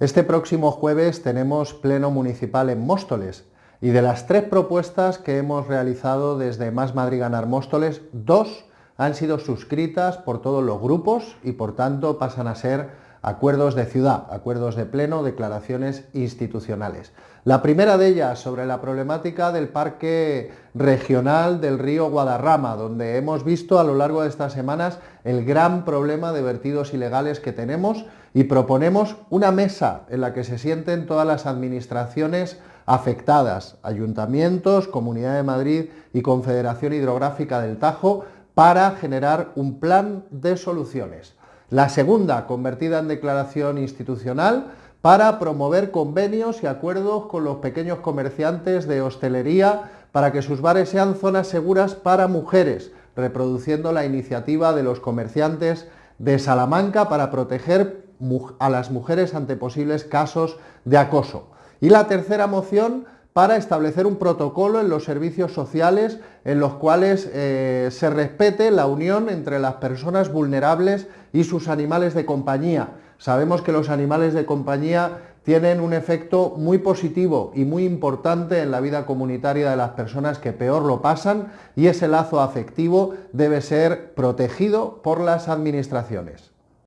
Este próximo jueves tenemos pleno municipal en Móstoles y de las tres propuestas que hemos realizado desde Más Madrid Ganar Móstoles, dos han sido suscritas por todos los grupos y por tanto pasan a ser acuerdos de ciudad, acuerdos de pleno, declaraciones institucionales. La primera de ellas sobre la problemática del parque regional del río Guadarrama, donde hemos visto a lo largo de estas semanas el gran problema de vertidos ilegales que tenemos y proponemos una mesa en la que se sienten todas las administraciones afectadas, ayuntamientos, Comunidad de Madrid y Confederación Hidrográfica del Tajo, para generar un plan de soluciones. La segunda, convertida en declaración institucional, para promover convenios y acuerdos con los pequeños comerciantes de hostelería para que sus bares sean zonas seguras para mujeres, reproduciendo la iniciativa de los comerciantes de Salamanca para proteger a las mujeres ante posibles casos de acoso. Y la tercera moción para establecer un protocolo en los servicios sociales en los cuales eh, se respete la unión entre las personas vulnerables y sus animales de compañía. Sabemos que los animales de compañía tienen un efecto muy positivo y muy importante en la vida comunitaria de las personas que peor lo pasan y ese lazo afectivo debe ser protegido por las administraciones.